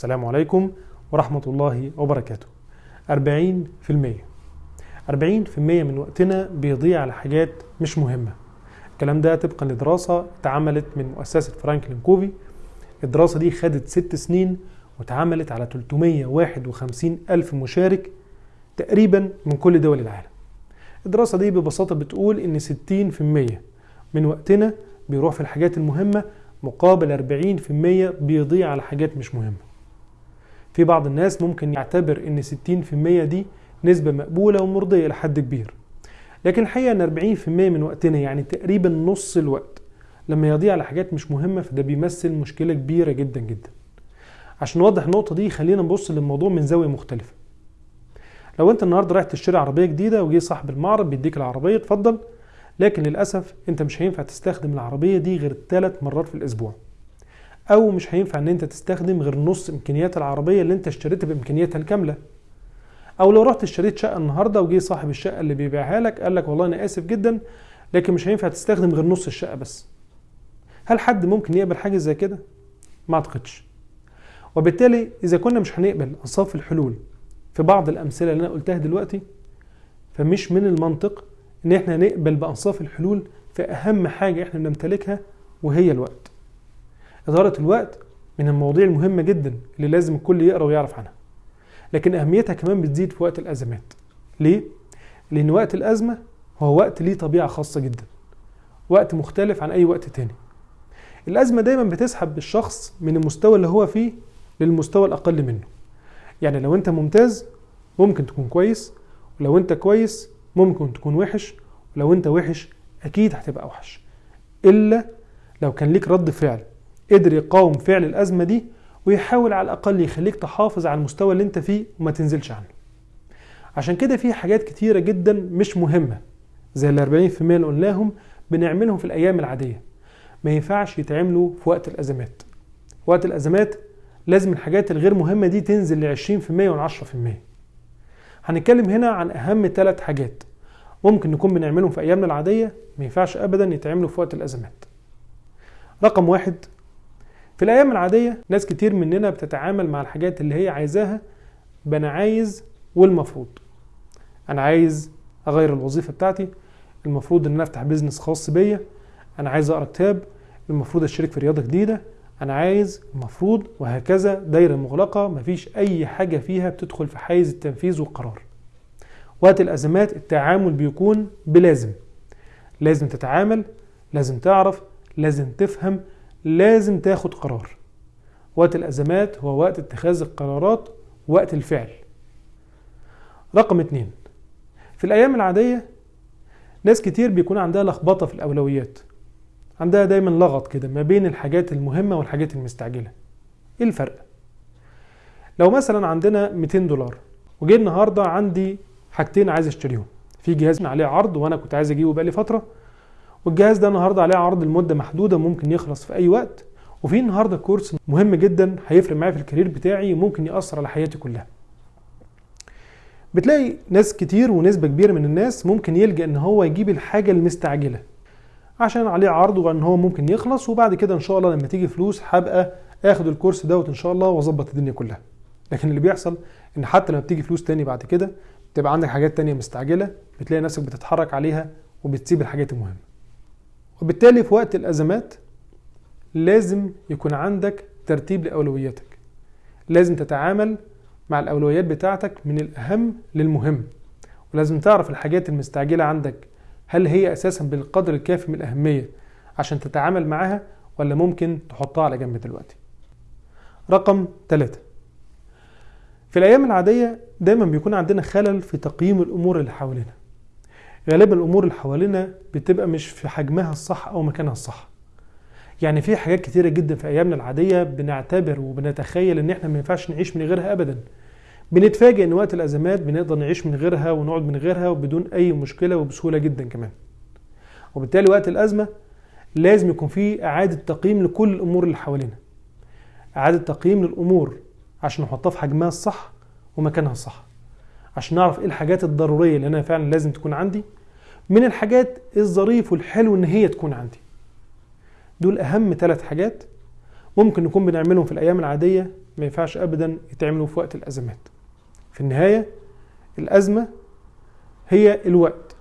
السلام عليكم ورحمة الله وبركاته. 40% 40% من وقتنا بيضيع على حاجات مش مهمة. الكلام ده طبقا لدراسة اتعملت من مؤسسة فرانكلين كوفي. الدراسة دي خدت ست سنين واتعملت على 351 ألف مشارك تقريبا من كل دول العالم. الدراسة دي ببساطة بتقول إن 60% من وقتنا بيروح في الحاجات المهمة مقابل 40% بيضيع على حاجات مش مهمة. في بعض الناس ممكن يعتبر إن 60% دي نسبة مقبولة ومرضية لحد كبير. لكن الحقيقة إن 40% من وقتنا يعني تقريبا نص الوقت لما يضيع على حاجات مش مهمة فده بيمثل مشكلة كبيرة جدا جدا. عشان نوضح النقطة دي خلينا نبص للموضوع من زاوية مختلفة. لو أنت النهارده رايح تشتري عربية جديدة وجي صاحب المعرض بيديك العربية اتفضل. لكن للأسف أنت مش هينفع تستخدم العربية دي غير ثلاث مرات في الأسبوع. أو مش هينفع إن أنت تستخدم غير نص إمكانيات العربية اللي أنت اشتريتها بإمكانياتها الكاملة. أو لو رحت اشتريت شقة النهارده وجي صاحب الشقة اللي بيبيعها لك قال لك والله أنا آسف جدا لكن مش هينفع تستخدم غير نص الشقة بس. هل حد ممكن يقبل حاجة زي كده؟ ما أعتقدش. وبالتالي إذا كنا مش هنقبل أنصاف الحلول في بعض الأمثلة اللي أنا قلتها دلوقتي فمش من المنطق إن إحنا نقبل بأنصاف الحلول في أهم حاجة إحنا بنمتلكها وهي الوقت. إدارة الوقت من المواضيع المهمة جدا اللي لازم الكل يقرأ ويعرف عنها. لكن أهميتها كمان بتزيد في وقت الأزمات. ليه؟ لأن وقت الأزمة هو وقت ليه طبيعة خاصة جدا. وقت مختلف عن أي وقت تاني. الأزمة دايما بتسحب الشخص من المستوى اللي هو فيه للمستوى الأقل منه. يعني لو أنت ممتاز ممكن تكون كويس. ولو أنت كويس ممكن تكون وحش. ولو أنت وحش أكيد هتبقى أوحش إلا لو كان ليك رد فعل. قدر يقاوم فعل الأزمة دي ويحاول على الأقل يخليك تحافظ على المستوى اللي انت فيه وما تنزلش عنه. عشان كده في حاجات كتيرة جدا مش مهمة زي ال 40% اللي قلناهم بنعملهم في الأيام العادية. ما ينفعش يتعملوا في وقت الأزمات. وقت الأزمات لازم الحاجات الغير مهمة دي تنزل ل 20% و 10% هنتكلم هنا عن أهم ثلاث حاجات ممكن نكون بنعملهم في أيامنا العادية ما ينفعش أبدا يتعملوا في وقت الأزمات. رقم واحد في الأيام العادية ناس كتير مننا بتتعامل مع الحاجات اللي هي عايزاها بانا عايز والمفروض. أنا عايز أغير الوظيفة بتاعتي المفروض إن أنا أفتح بيزنس خاص بيا أنا عايز أقرأ كتاب المفروض أشترك في رياضة جديدة أنا عايز المفروض. وهكذا دايرة مغلقة مفيش أي حاجة فيها بتدخل في حيز التنفيذ والقرار. وقت الأزمات التعامل بيكون بلازم. لازم تتعامل لازم تعرف لازم تفهم لازم تاخد قرار. وقت الأزمات هو وقت اتخاذ القرارات وقت الفعل. رقم اتنين في الأيام العادية ناس كتير بيكون عندها لخبطة في الأولويات. عندها دايما لغط كده ما بين الحاجات المهمة والحاجات المستعجلة. إيه الفرق؟ لو مثلا عندنا 200 دولار وجي النهاردة عندي حاجتين عايز أشتريهم. في جهاز عليه عرض وأنا كنت عايز أجيبه بقالي فترة والجهاز ده النهارده عليه عرض لمدة محدودة ممكن يخلص في أي وقت. وفي النهارده كورس مهم جدا هيفرق معايا في الكارير بتاعي وممكن يأثر على حياتي كلها. بتلاقي ناس كتير ونسبة كبيرة من الناس ممكن يلجأ إن هو يجيب الحاجة المستعجلة عشان عليه عرض وإن هو ممكن يخلص وبعد كده إن شاء الله لما تيجي فلوس هبقى آخد الكورس دوت إن شاء الله وأظبط الدنيا كلها. لكن اللي بيحصل إن حتى لما بتيجي فلوس تاني بعد كده بتبقى عندك حاجات تانية مستعجلة بتلاقي نفسك بتتحرك عليها وبتسيب الحاجات المهمة. وبالتالي في وقت الأزمات لازم يكون عندك ترتيب لأولوياتك. لازم تتعامل مع الأولويات بتاعتك من الأهم للمهم. ولازم تعرف الحاجات المستعجلة عندك هل هي أساسا بالقدر الكافي من الأهمية عشان تتعامل معاها ولا ممكن تحطها على جنب دلوقتي؟ رقم ثلاثة في الأيام العادية دايما بيكون عندنا خلل في تقييم الأمور اللي حوالينا. غالبا الأمور اللي حوالينا بتبقى مش في حجمها الصح أو مكانها الصح. يعني في حاجات كتيرة جدا في أيامنا العادية بنعتبر وبنتخيل إن إحنا ما ينفعش نعيش من غيرها ابدا. بنتفاجئ إن وقت الأزمات بنقدر نعيش من غيرها ونقعد من غيرها وبدون أي مشكلة وبسهولة جدا كمان. وبالتالي وقت الأزمة لازم يكون في إعادة تقييم لكل الأمور اللي حوالينا. إعادة تقييم للأمور عشان نحطها في حجمها الصح ومكانها الصح. عشان نعرف إيه الحاجات الضرورية اللي أنا فعلا لازم تكون عندي من الحاجات الظريف والحلو إن هي تكون عندي. دول أهم ثلاث حاجات ممكن نكون بنعملهم في الأيام العادية ما ينفعش ابدا يتعملوا في وقت الأزمات. في النهاية الأزمة هي الوقت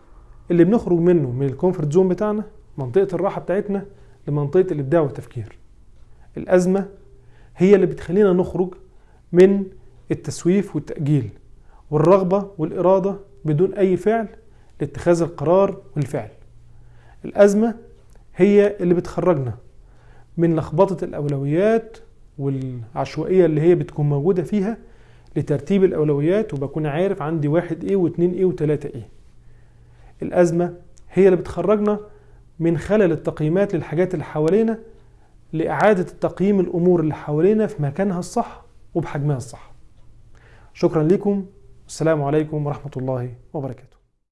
اللي بنخرج منه من ال comfort zone بتاعنا منطقة الراحة بتاعتنا لمنطقة الإبداع والتفكير. الأزمة هي اللي بتخلينا نخرج من التسويف والتأجيل والرغبة والإرادة بدون أي فعل لاتخاذ القرار والفعل. الأزمة هي اللي بتخرجنا من لخبطة الأولويات والعشوائية اللي هي بتكون موجودة فيها لترتيب الأولويات وبكون عارف عندي واحد إيه واتنين إيه وتلاتة إيه الأزمة هي اللي بتخرجنا من خلل التقييمات للحاجات اللي حوالينا لإعادة تقييم الأمور اللي حوالينا في مكانها الصح وبحجمها الصح. شكرا لكم والسلام عليكم ورحمة الله وبركاته.